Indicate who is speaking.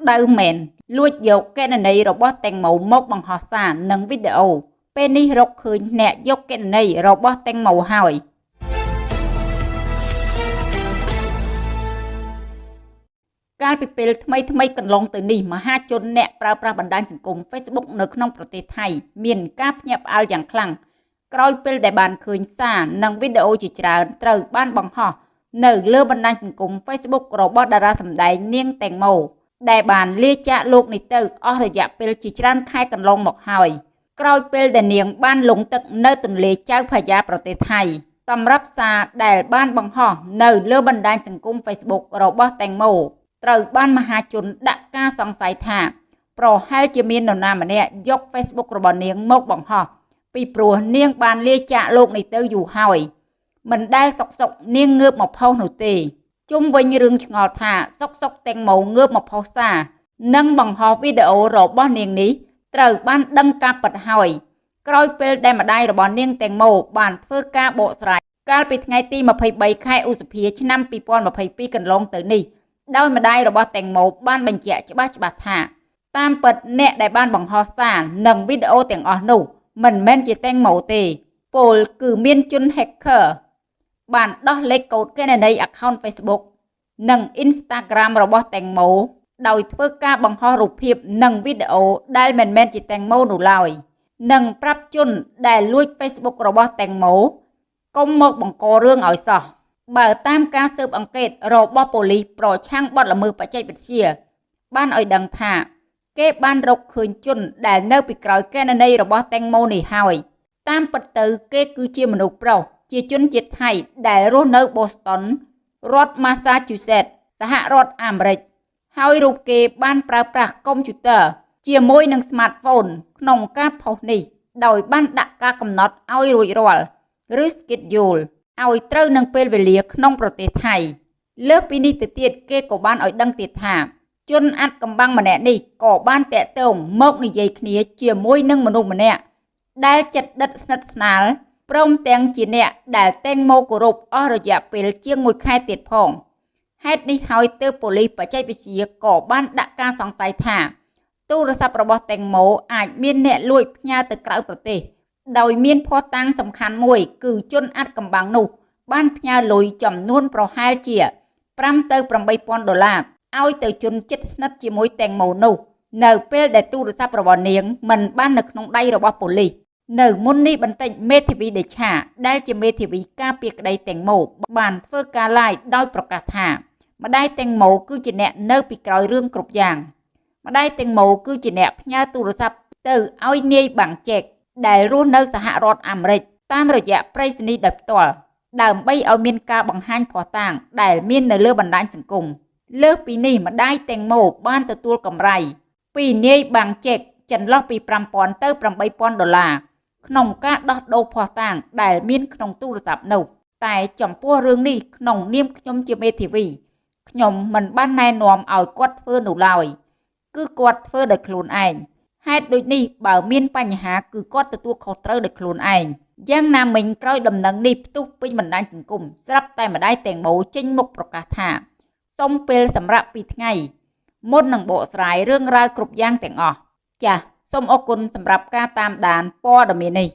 Speaker 1: ក្តៅមែនលួចយកកេណនីរបស់តេងម៉ូមកបង្ហោះសារនិងវីដេអូពេលនេះរកឃើញអ្នកយកកេណនីរបស់តេងម៉ូហើយកាលពីពេលថ្មីថ្មីកន្លងទៅនេះមហាជនអ្នកប្រើប្រាស់បណ្ដាញសង្គម Facebook នៅក្នុងប្រទេសថៃមានការភ្ញាក់ផ្អើលយ៉ាងខ្លាំងក្រោយពេលដែលបានឃើញសារនិងវីដេអូជាច្រើនត្រូវបានបង្ហោះនៅលើបណ្ដាញសង្គម Facebook របស់តារាសម្ដែងនាងតេងម៉ូ ដែលបានលាចាកលោកនេះទៅអស់រយៈពេលជាច្រើនខែកន្លងមកហើយក្រោយពេលដែលនាងបានលងទឹកនៅទន្លេចៅផាយ៉ាប្រទេសថៃសម្រាប់សារដែលបានបង្ហោះនៅលើបណ្ដាញសង្គម Facebook របស់តេងម៉ូត្រូវបានមហាជនដាក់ការសង្ស័យថាប្រហែលជាមាននរណាម្នាក់យក Facebook របស់នាងមកបង្ហោះពីព្រោះនាងបានលាចាកលោកនេះទៅយូរហើយមិនដែលសុកសុកនាងងើបមកផុសនោះទេ ជុំវិញរឿងឆ្ងល់ថាសុកសុកទាំងម៉ូងើបមកផុសសារនិងបង្ហោះវីដេអូរបស់នាងនេះត្រូវបានដឹងការពិតហើយក្រោយពេលដែលម្ដាយរបស់នាងទាំងម៉ូបានធ្វើការបកស្រាយកាលពីថ្ងៃទី23ខែឧសភាឆ្នាំ2022កន្លងទៅនេះដោយម្ដាយរបស់តេងម៉ូបានបញ្ជាក់ច្បាស់ច្បាស់ថាតាមពិតអ្នកដែលបានបង្ហោះសារនិងវីដេអូទាំងអស់នោះមិនមែនជាតេងម៉ូទេពលគឺមានជន hacker បានដោះលេខកូដគណនី account Facebook និង Instagram របស់តេងម៉ូដោយធ្វើការបង្ហោះរូបភាពនិងវីដេអូដែលមិនមែនជាតេងម៉ូនោះឡើយនិងប្រាប់ជនដែលលួច Facebook របស់តេងម៉ូកុំមកបង្ករឿងឲ្យសោះបើតាមការស៊ើបអង្កេតរបស់ប៉ូលីសប្រឆាំងបទល្មើសបច្ចេកវិទ្យា បានឲ្យដឹងថា គេបានរកឃើញជនដែលនៅពីក្រោយកេណនីរបស់តេងម៉ូនេះហើយតាមពិតទៅគេគឺជាមនុស្សប្រុស ជាជនជាតិថៃ ដែលរស់នៅ Boston រដ្ឋ Massachusetts សហរដ្ឋអាមេរិកហើយរូបគេបានប្រើប្រាស់កុំព្យូទ័រជាមួយនឹង smartphone ក្នុងការផុសនេះ ដោយបានដាក់ការកំណត់ឲ្យរួចរាល់ឬ schedule ឲ្យត្រូវនឹងពេលវេលាក្នុងប្រទេសថៃ លើសពីនេះទៅទៀតគេក៏បានឲ្យដឹងទៀតថា ជនអាត់កំបាំងម្នាក់នេះក៏បានតាក់ទងមកនិយាយគ្នាជាមួយនឹងមនុស្សម្នាក់ដែលចិត្តដិតស្និទ្ធស្នាល ព្រមទាំងជាអ្នកដែលតែងមកគោរពអស់រយៈពេលជាង1ខែទៀតផងហេតុនេះហើយទើបប៉ូលីសបច្ចេកវិទ្យាក៏បានដាក់ការសង្ស័យថាទូរស័ព្ទរបស់តេងម៉ូអាចមានអ្នកលួចផ្ញើទៅក្រៅប្រទេស ដោយមានភស្តុតាងសំខាន់មួយ គឺជនអាត់កំបាំងនោះ បានផ្ញើលុយចំនួនប្រហែលជា5ទៅ8000ដុល្លារឲ្យទៅជនចិត្តស្និទ្ធជាមួយតេងម៉ូនោះ នៅពេលដែលទូរស័ព្ទរបស់នាងមិនបាននៅក្នុងដៃរបស់ប៉ូលីស នៅមុននេះបន្តិចមេធាវីដេឆាដែលជាមេធាវីការពារក្តីតេងម៉ូបានធ្វើការ live ដោយប្រកាសថា ម្ដាយតេងម៉ូគឺជាអ្នកនៅពីក្រោយរឿងគ្រប់យ៉ាង ម្ដាយតេងម៉ូគឺជាអ្នកផ្ញើទូរស័ព្ទទៅឲ្យនាយបាំងចែកដែលរស់នៅសហរដ្ឋអាមេរិកតាមរយៈប្រៃសណីដោយផ្ទាល់ដើម្បីឲ្យមានការបង្ហាញភស្តុតាងដែលមាននៅលើបណ្ដាញសង្គមលើសពីនេះម្ដាយតេងម៉ូបានទទួលកម្រៃពីនាយបាំងចែកចន្លោះពី5000ទៅ8000ដុល្លារ ក្នុងការដោះដូរភស្តុតាងដែលមានក្នុងទូរស័ព្ទនោះតែចំពោះរឿងនេះក្នុងនាមខ្ញុំជាមេធាវីខ្ញុំមិនបានណែនាំឲ្យគាត់ធ្វើនោះឡើយគឺគាត់ធ្វើដោយខ្លួនឯងហេតុដូចនេះបើមានបញ្ហាគឺគាត់ទទួលខុសត្រូវដោយខ្លួនឯងយ៉ាងណាមិញក្រោយដំណឹងនេះផ្ទុះពេញបណ្ដាញសង្គមស្រាប់តែម្ដាយតេងម៉ូចេញមុខប្រកាសថាសុំពេលសម្រាប់ពីថ្ងៃមុននឹងបកស្រាយរឿងរ៉ាវគ្រប់យ៉ាងទាំងអស់ចាស សូមអរគុណសម្រាប់ការតាមដានព័ត៌មាននេះ